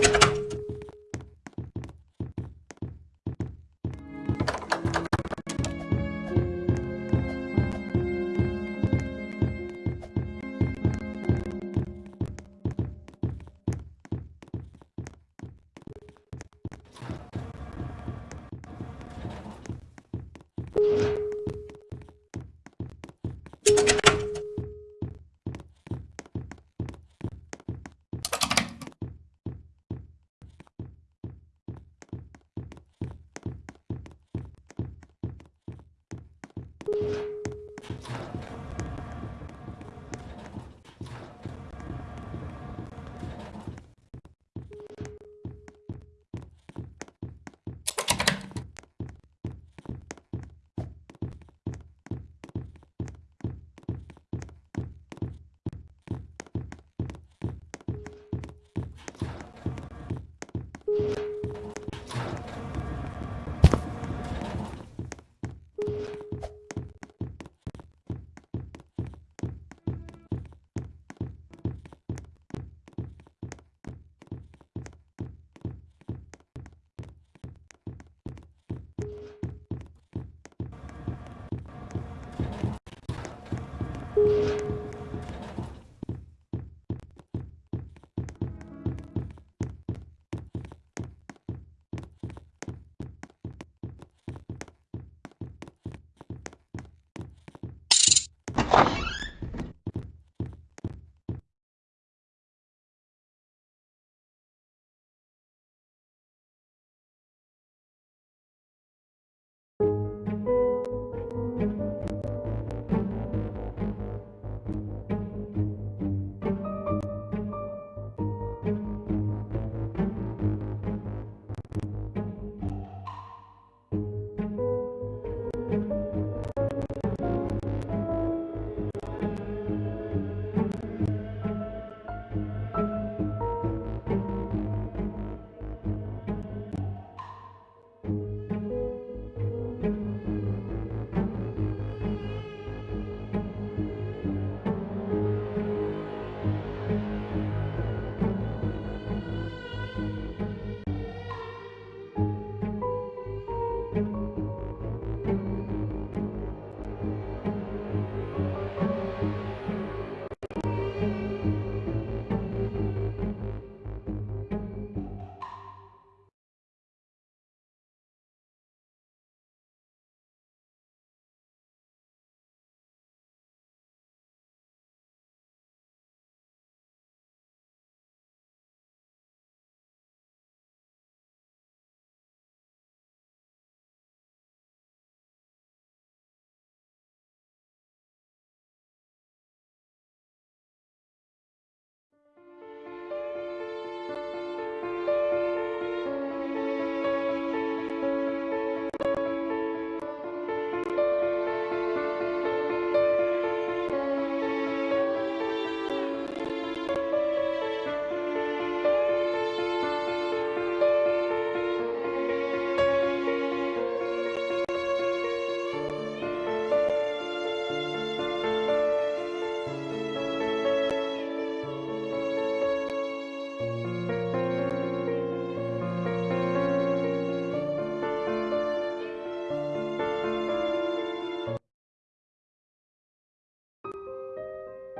you ちょっと。